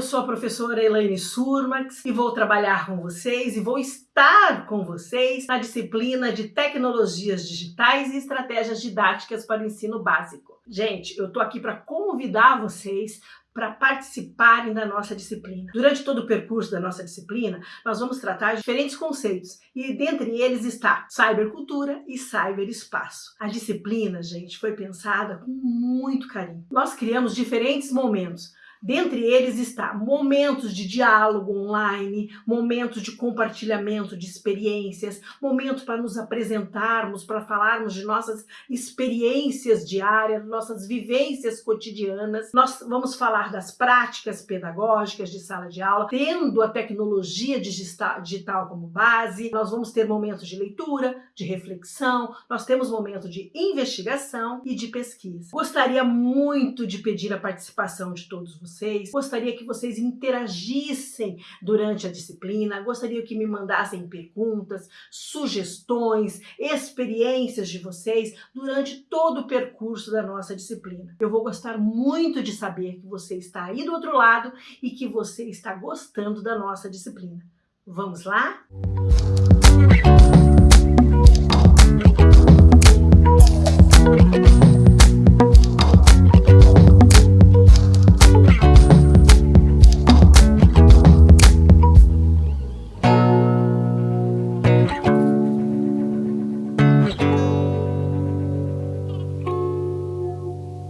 sou a professora Elaine Surmax e vou trabalhar com vocês e vou estar com vocês na disciplina de Tecnologias Digitais e Estratégias Didáticas para o Ensino Básico. Gente, eu tô aqui para convidar vocês para participarem da nossa disciplina. Durante todo o percurso da nossa disciplina, nós vamos tratar de diferentes conceitos e dentre eles está cybercultura e cyberespaço. A disciplina, gente, foi pensada com muito carinho. Nós criamos diferentes momentos Dentre eles está momentos de diálogo online, momentos de compartilhamento de experiências, momentos para nos apresentarmos, para falarmos de nossas experiências diárias, nossas vivências cotidianas. Nós vamos falar das práticas pedagógicas de sala de aula, tendo a tecnologia digital como base. Nós vamos ter momentos de leitura, de reflexão, nós temos momentos de investigação e de pesquisa. Gostaria muito de pedir a participação de todos vocês vocês, gostaria que vocês interagissem durante a disciplina, gostaria que me mandassem perguntas, sugestões, experiências de vocês durante todo o percurso da nossa disciplina. Eu vou gostar muito de saber que você está aí do outro lado e que você está gostando da nossa disciplina. Vamos lá? Música